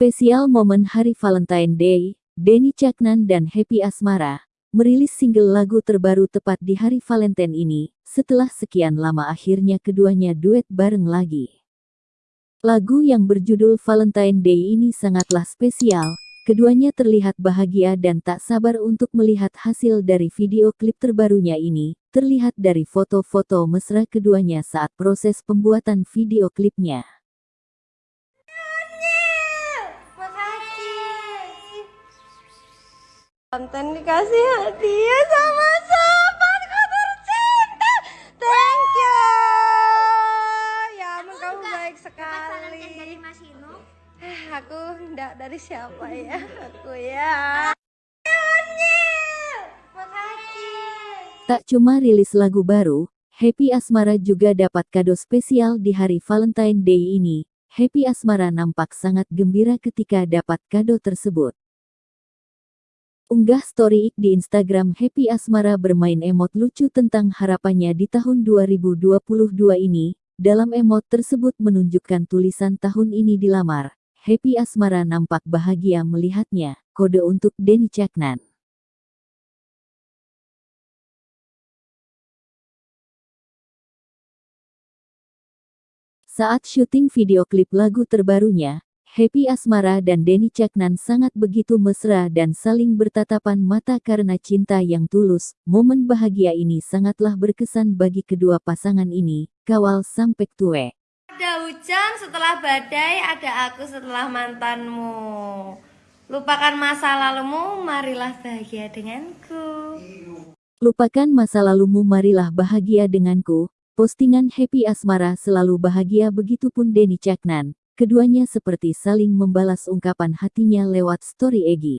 Spesial momen Hari Valentine Day, Denny Caknan dan Happy Asmara merilis single lagu terbaru tepat di Hari Valentine ini, setelah sekian lama akhirnya keduanya duet bareng lagi. Lagu yang berjudul Valentine Day ini sangatlah spesial, keduanya terlihat bahagia dan tak sabar untuk melihat hasil dari video klip terbarunya ini, terlihat dari foto-foto mesra keduanya saat proses pembuatan video klipnya. Konten dikasih hadiah sama sahabatku tercinta. Thank you. Ya ampun kamu baik sekali. dari Mas Hino. Eh, Aku enggak dari siapa ya? Aku ya. Makasih. Tak cuma rilis lagu baru, Happy Asmara juga dapat kado spesial di hari Valentine Day ini. Happy Asmara nampak sangat gembira ketika dapat kado tersebut. Unggah story di Instagram Happy Asmara bermain emot lucu tentang harapannya di tahun 2022 ini. Dalam emot tersebut menunjukkan tulisan tahun ini dilamar. Happy Asmara nampak bahagia melihatnya. Kode untuk Denny Caknan. Saat syuting video klip lagu terbarunya, Happy Asmara dan Denny Caknan sangat begitu mesra dan saling bertatapan mata karena cinta yang tulus. Momen bahagia ini sangatlah berkesan bagi kedua pasangan ini, kawal sampai tue. Ada hujan setelah badai, ada aku setelah mantanmu. Lupakan masa lalumu, marilah bahagia denganku. Lupakan masa lalumu marilah bahagia denganku. Postingan Happy Asmara selalu bahagia begitupun Denny Caknan. Keduanya seperti saling membalas ungkapan hatinya lewat story Egi.